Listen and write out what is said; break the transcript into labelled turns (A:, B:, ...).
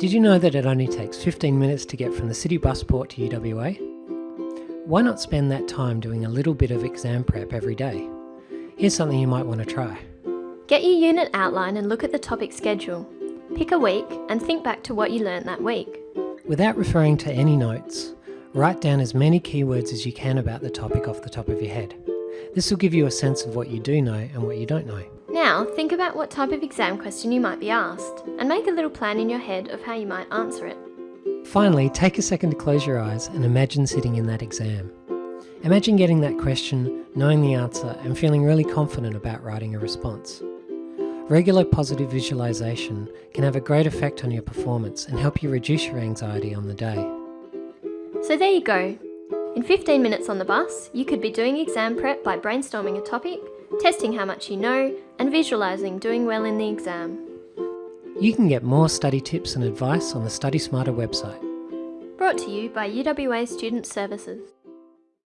A: Did you know that it only takes 15 minutes to get from the city busport to UWA? Why not spend that time doing a little bit of exam prep every day? Here's something you might want to try.
B: Get your unit outline and look at the topic schedule. Pick a week and think back to what you learnt that week.
A: Without referring to any notes, write down as many keywords as you can about the topic off the top of your head. This will give you a sense of what you do know and what you don't know.
B: Now, think about what type of exam question you might be asked, and make a little plan in your head of how you might answer it.
A: Finally, take a second to close your eyes and imagine sitting in that exam. Imagine getting that question, knowing the answer, and feeling really confident about writing a response. Regular positive visualization can have a great effect on your performance and help you reduce your anxiety on the day.
B: So there you go. In 15 minutes on the bus, you could be doing exam prep by brainstorming a topic, testing how much you know, and visualising doing well in the exam.
A: You can get more study tips and advice on the Study Smarter website.
B: Brought to you by UWA Student Services.